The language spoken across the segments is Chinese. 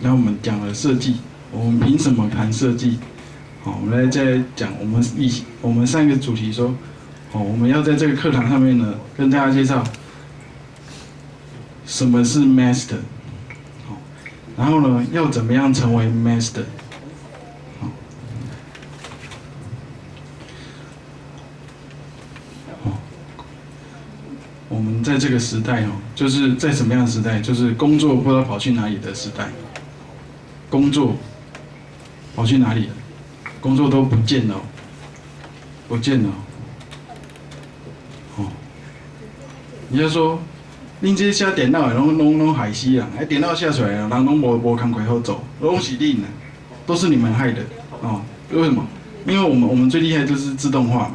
那我们讲了设计，我们凭什么谈设计？好，我们来再讲我们一我们上一个主题说，哦，我们要在这个课堂上面呢，跟大家介绍什么是 master，好，然后呢，要怎么样成为 master？好，好，我们在这个时代哦，就是在什么样的时代？就是工作不知道跑去哪里的时代，工作跑去哪里了？工作都不见了，不见了。哦，你就说，恁这写电脑的拢拢拢害死人，哎，电脑下出来人拢无无工课好做，拢是恁的，都是你们害的。哦，为什么？因为我们我们最厉害就是自动化嘛。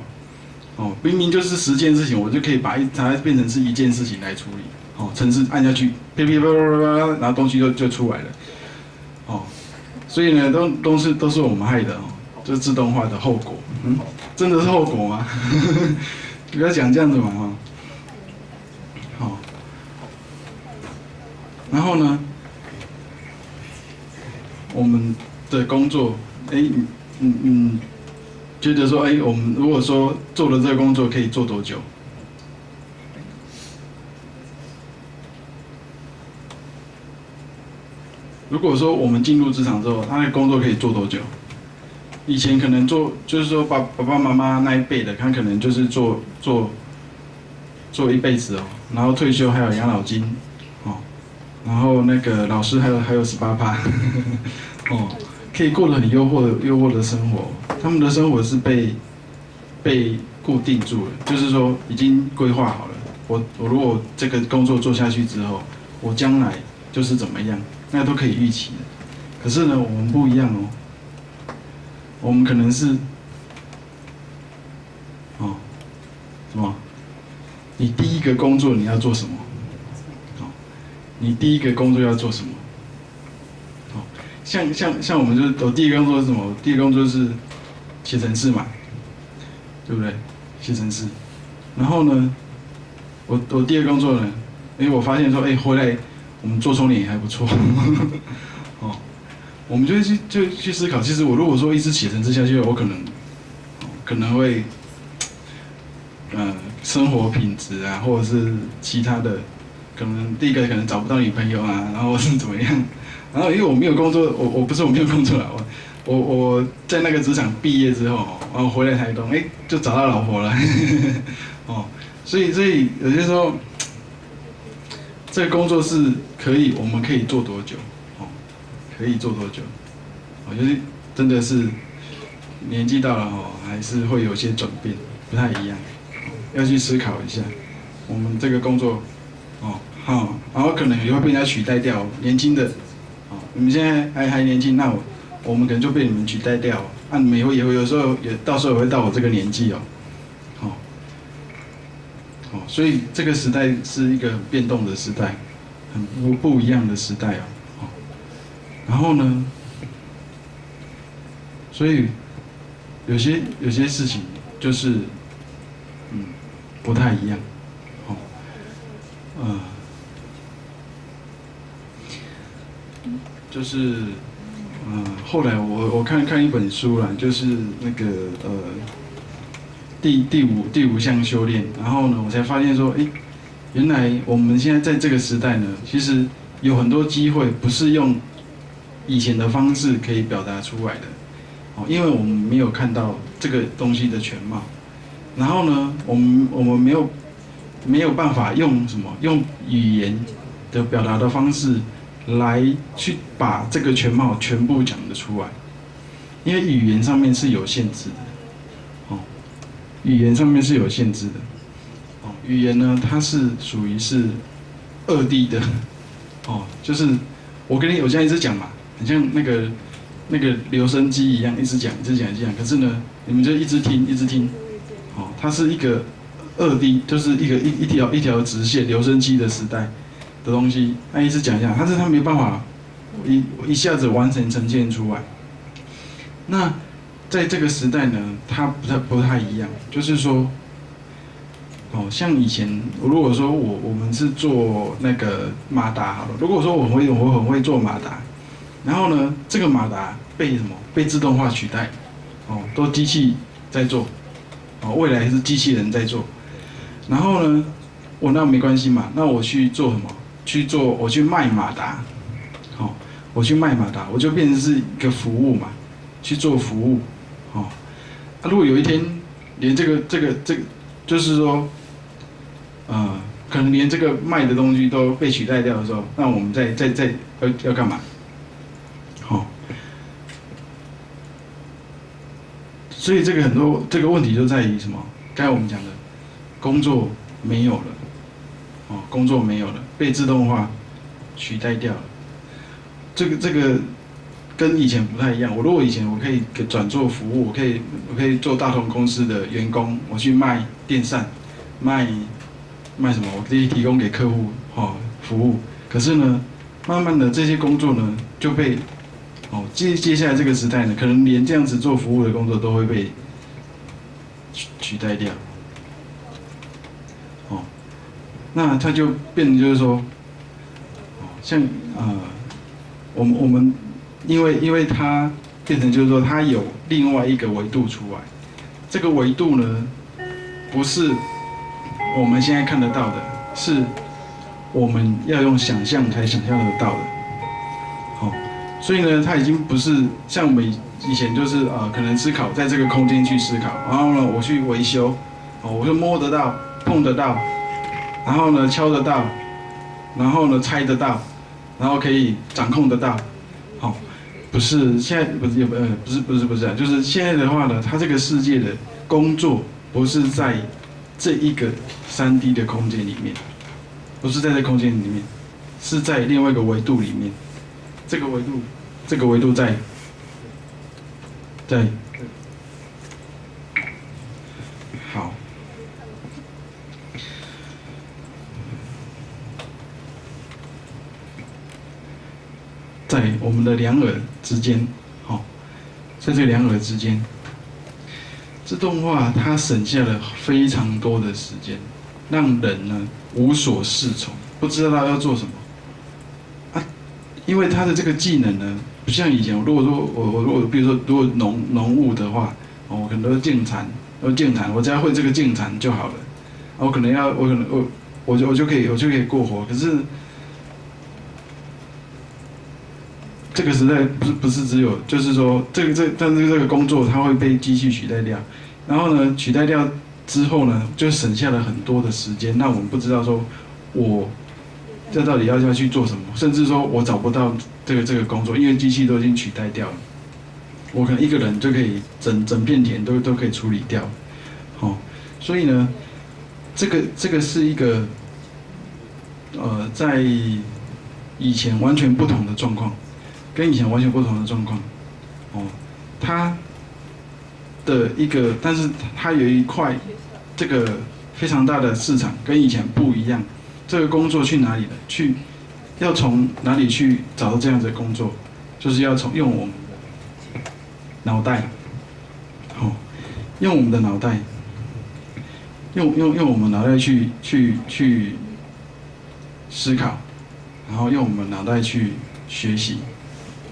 哦，明明就是十件事情，我就可以把一它变成是一件事情来处理。哦，程式按下去，噼噼啪啪啪啪，然后东西就就出来了。所以呢，都都是都是我们害的哦。这自动化的后果，嗯，真的是后果吗？不要讲这样子嘛，哈。好，然后呢，我们的工作，哎，嗯嗯，觉得说，哎，我们如果说做了这个工作，可以做多久？如果说我们进入职场之后，他的工作可以做多久？以前可能做，就是说爸爸爸妈妈那一辈的，他可能就是做做做一辈子哦，然后退休还有养老金，哦，然后那个老师还有还有十八趴，哦，可以过得很诱惑的诱惑的生活。他们的生活是被被固定住了，就是说已经规划好了。我我如果这个工作做下去之后，我将来就是怎么样，那都可以预期的。可是呢，我们不一样哦。我们可能是，哦，什么？你第一个工作你要做什么？哦，你第一个工作要做什么？哦，像像像我们就是我第一个工作是什么？第一个工作是写程式嘛，对不对？写程式。然后呢，我我第二个工作呢，因为我发现说，哎，回来我们做窗帘也还不错。我们就去就去思考，其实我如果说一直写成这下去，我可能可能会，呃，生活品质啊，或者是其他的，可能第一个可能找不到女朋友啊，然后是怎么样，然后因为我没有工作，我我不是我没有工作啊，我我我在那个职场毕业之后，然后回来台东，哎，就找到老婆了，哦，所以所以有些时候，这个工作是可以，我们可以做多久？哦可以做多久？我觉得真的是年纪到了哦，还是会有些转变，不太一样，要去思考一下。我们这个工作，哦，好，然后可能也会被人家取代掉。年轻的，哦，你们现在还还年轻，那我我们可能就被你们取代掉。那你们也会也会有时候也到时候也会到我这个年纪哦，哦，所以这个时代是一个变动的时代，很不不一样的时代哦。然后呢？所以有些有些事情就是，嗯，不太一样，哦，呃，就是，嗯，后来我我看看一本书啦，就是那个呃，第第五第五项修炼，然后呢，我才发现说，哎，原来我们现在在这个时代呢，其实有很多机会不是用。以前的方式可以表达出来的，哦，因为我们没有看到这个东西的全貌，然后呢，我们我们没有没有办法用什么用语言的表达的方式来去把这个全貌全部讲得出来，因为语言上面是有限制的，语言上面是有限制的，哦，语言呢它是属于是二 D 的，哦，就是我跟你我现在一直讲嘛。很像那个那个留声机一样，一直讲，一直讲，一直讲。可是呢，你们就一直听，一直听。哦，它是一个二 D，就是一个一一条一条直线留声机的时代的东西。那一直讲一下，但是它没办法一一下子完成呈现出来。那在这个时代呢，它不太不太一样，就是说，哦，像以前，如果说我我们是做那个马达好了，如果说我会我很会做马达。然后呢，这个马达被什么？被自动化取代，哦，都机器在做，哦，未来是机器人在做。然后呢，我那没关系嘛，那我去做什么？去做，我去卖马达，好，我去卖马达，我就变成是一个服务嘛，去做服务，哦。啊，如果有一天连这个这个这个，就是说，呃，可能连这个卖的东西都被取代掉的时候，那我们再再再要要干嘛？好。所以这个很多这个问题就在于什么？刚才我们讲的，工作没有了。哦，工作没有了，被自动化取代掉了。这个这个跟以前不太一样。我如果以前我可以转做服务，我可以我可以做大同公司的员工，我去卖电扇，卖卖什么？我可以提供给客户哦服务。可是呢，慢慢的这些工作呢就被哦接接下来这个时代呢，可能连这样子做服务的工作都会被取取代掉。哦那它就变成就是说，像呃，我们我们，因为因为它变成就是说，它有另外一个维度出来，这个维度呢，不是我们现在看得到的，是我们要用想象才想象得到的，好，所以呢，它已经不是像我们以前就是呃，可能思考在这个空间去思考，然后呢，我去维修，哦，我就摸得到，碰得到。然后呢，敲得到，然后呢，猜得到，然后可以掌控得到，不是现在不是也不呃不是不是不是啊，就是现在的话呢，他这个世界的工作不是在这一个三 D 的空间里面，不是在这空间里面，是在另外一个维度里面，这个维度，这个维度在，在。在我们的两耳之间，好，在这两耳之间，自动化它省下了非常多的时间，让人呢无所适从，不知道要做什么。啊，因为他的这个技能呢，不像以前，如果说我我如果比如说如果农农务的话，哦，我可能都建蚕，要建蚕，我只要会这个建蚕就好了。我可能要我可能我我就我就可以我就可以过活，可是。这个时代不是不是只有，就是说这个这但是这个工作它会被机器取代掉，然后呢取代掉之后呢，就省下了很多的时间。那我们不知道说，我这到底要要去做什么，甚至说我找不到这个这个工作，因为机器都已经取代掉了。我可能一个人就可以整整片田都都可以处理掉，好，所以呢，这个这个是一个呃在以前完全不同的状况。跟以前完全不同的状况，哦，它的一个，但是它有一块这个非常大的市场，跟以前不一样。这个工作去哪里了？去要从哪里去找到这样子的工作？就是要从用我们的脑袋，好，用我们的脑袋，用用用我们脑袋去去去思考，然后用我们脑袋去学习。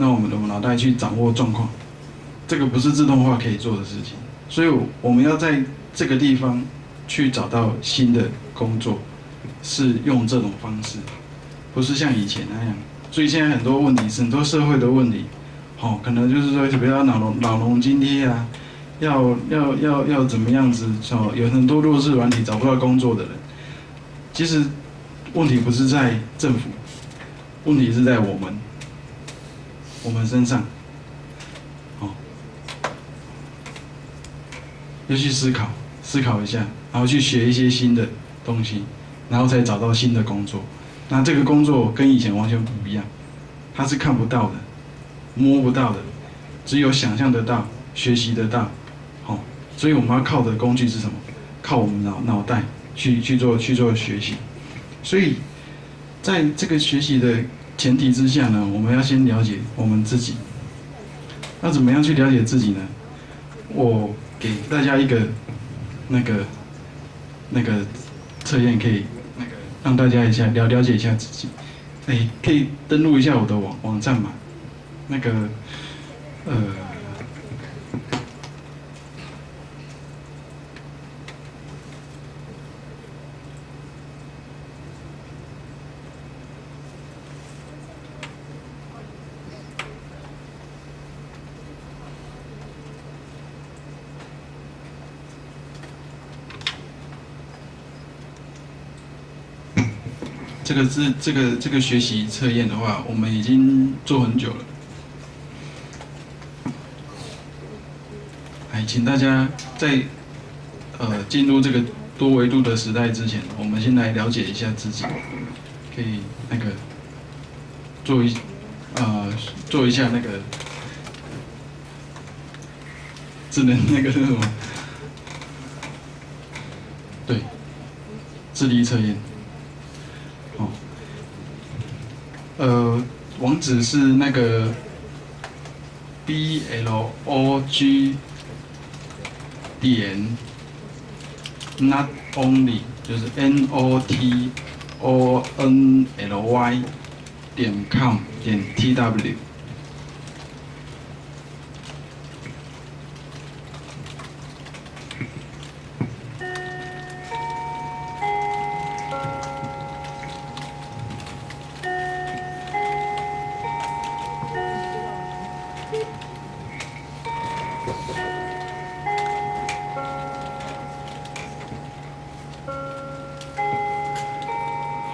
让我们的脑袋去掌握状况，这个不是自动化可以做的事情，所以我们要在这个地方去找到新的工作，是用这种方式，不是像以前那样。所以现在很多问题很多社会的问题，好，可能就是说，比如说老农老农津贴啊，要要要要怎么样子？哦，有很多弱势软体找不到工作的人，其实问题不是在政府，问题是在我们。我们身上，哦，要去思考，思考一下，然后去学一些新的东西，然后才找到新的工作。那这个工作跟以前完全不一样，它是看不到的，摸不到的，只有想象得到，学习得到，好，所以我们要靠的工具是什么？靠我们脑脑袋去去做去做学习。所以，在这个学习的。前提之下呢，我们要先了解我们自己。那怎么样去了解自己呢？我给大家一个那个那个测验，可以那个让大家一下了了解一下自己。哎，可以登录一下我的网网站嘛？那个呃。这个是这个这个学习测验的话，我们已经做很久了。哎，请大家在呃进入这个多维度的时代之前，我们先来了解一下自己，可以那个做一呃做一下那个智能那个是什么？对，智力测验。呃，网址是那个 b l o g 点 not only 就是 n o t o n l y 点 com 点 t w。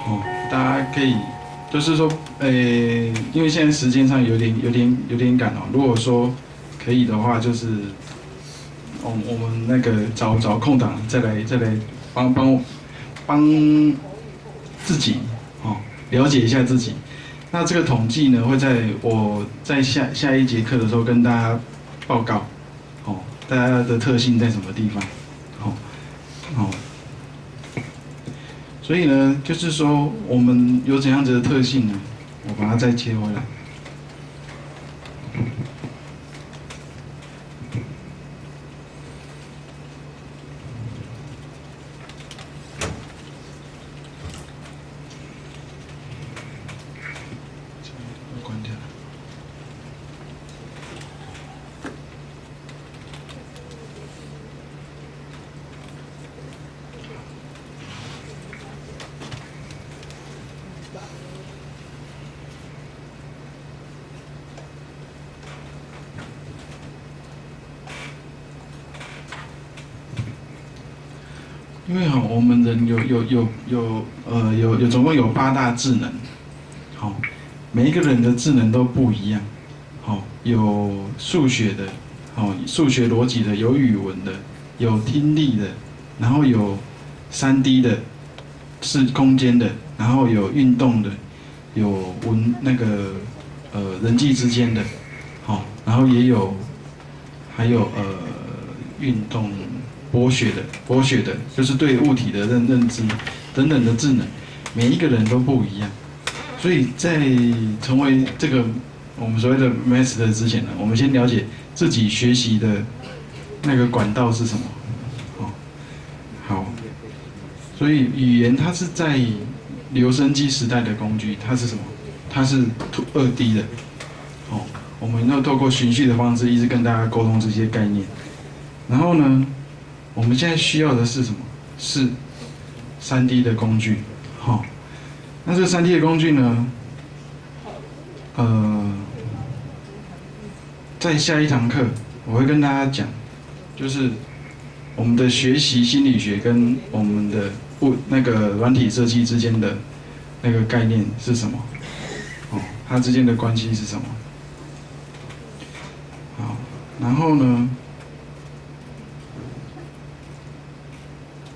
好，大家可以就是说，呃，因为现在时间上有点、有点、有点赶哦。如果说可以的话，就是，我我们那个找找空档再来再来帮帮帮自己哦，了解一下自己。那这个统计呢，会在我在下下一节课的时候跟大家报告，大家的特性在什么地方，哦，哦。所以呢，就是说我们有怎样子的特性呢？我把它再切回来。因为哈，我们人有有有有呃有有总共有八大智能，好，每一个人的智能都不一样，好，有数学的，好，数学逻辑的，有语文的，有听力的，然后有三 D 的，是空间的，然后有运动的，有文那个呃人际之间的，好，然后也有还有呃运动。博学的，博学的，就是对物体的认认知等等的智能，每一个人都不一样。所以在成为这个我们所谓的 master 之前呢，我们先了解自己学习的那个管道是什么。好，好。所以语言它是在留声机时代的工具，它是什么？它是二 D 的。哦，我们要透过循序的方式，一直跟大家沟通这些概念。然后呢？我们现在需要的是什么？是三 D 的工具，好。那这三 D 的工具呢？呃，在下一堂课我会跟大家讲，就是我们的学习心理学跟我们的物那个软体设计之间的那个概念是什么？哦，它之间的关系是什么？好，然后呢？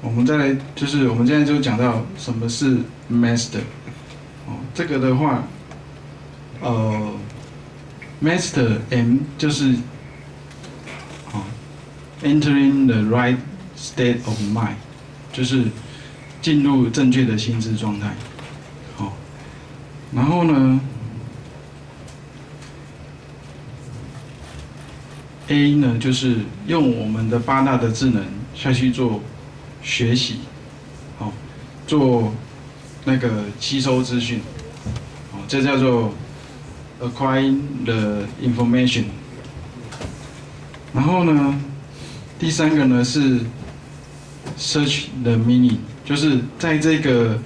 我们再来，就是我们现在就讲到什么是 master，哦，这个的话，呃，master M 就是，哦，entering the right state of mind，就是进入正确的心智状态，好，然后呢，A 呢就是用我们的八大的智能下去做。学习，好，做那个吸收资讯，哦，这叫做 acquiring the information。然后呢，第三个呢是 search the meaning，就是在这个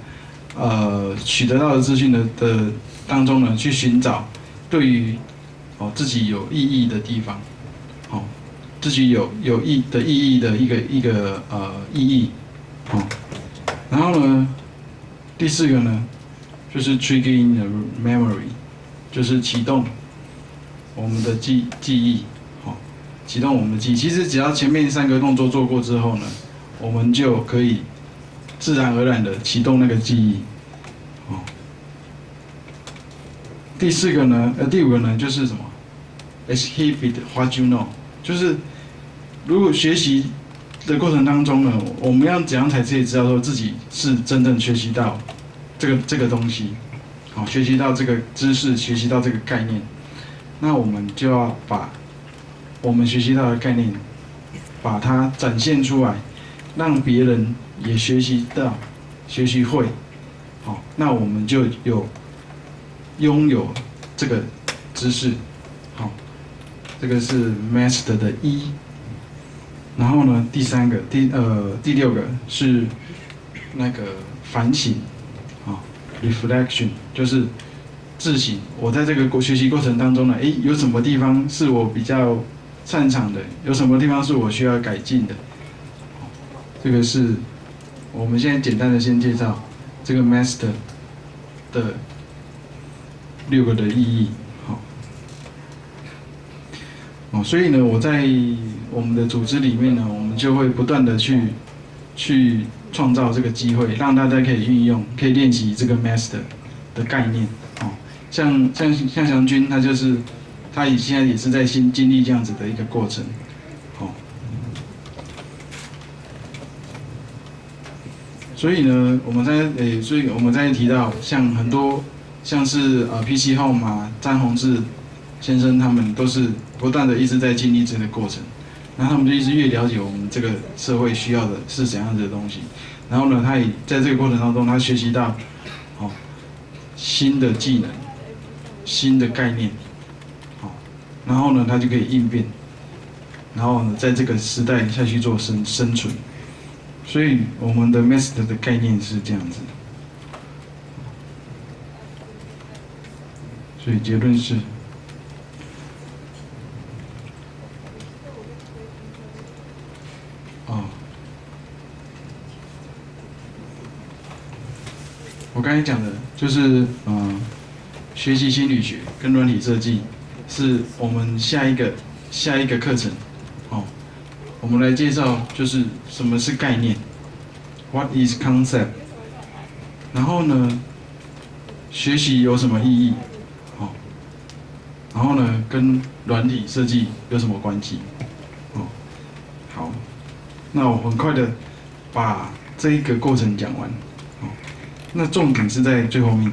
呃取得到的资讯的的当中呢，去寻找对于哦自己有意义的地方，自己有有意的意义的一个一个呃意义，哦，然后呢，第四个呢就是 triggering the memory，就是启动我们的记记忆。哦启动我们的记忆，其实只要前面三个动作做过之后呢，我们就可以自然而然的启动那个记忆。哦，第四个呢，呃，第五个呢，就是什么？Exhibit what you know，就是如果学习的过程当中呢，我们要怎样才可以知道说自己是真正学习到这个这个东西，好，学习到这个知识，学习到这个概念，那我们就要把。我们学习到的概念，把它展现出来，让别人也学习到、学习会，好，那我们就有拥有这个知识，好，这个是 master 的一。然后呢，第三个、第呃第六个是那个反省，啊，reflection 就是自省。我在这个学习过程当中呢，诶，有什么地方是我比较擅长的有什么地方是我需要改进的？这个是我们现在简单的先介绍这个 master 的六个的意义。哦，所以呢，我在我们的组织里面呢，我们就会不断的去去创造这个机会，让大家可以运用，可以练习这个 master 的概念。哦，像像像祥军，他就是。他也现在也是在新经历这样子的一个过程，哦，所以呢，我们在诶，所以我们在提到像很多像是呃 PC Home 啊，张宏志先生他们都是不断的一直在经历这个过程，然后他们就一直越了解我们这个社会需要的是怎样子的东西，然后呢，他也在这个过程当中，他学习到好新的技能、新的概念。哦。然后呢，他就可以应变，然后呢，在这个时代下去做生生存，所以我们的 master 的概念是这样子，所以结论是，我刚才讲的就是嗯，学习心理学跟软体设计。是我们下一个下一个课程，哦，我们来介绍就是什么是概念，What is concept？然后呢，学习有什么意义？哦，然后呢，跟软体设计有什么关系？哦，好，那我很快的把这一个过程讲完，那重点是在最后面。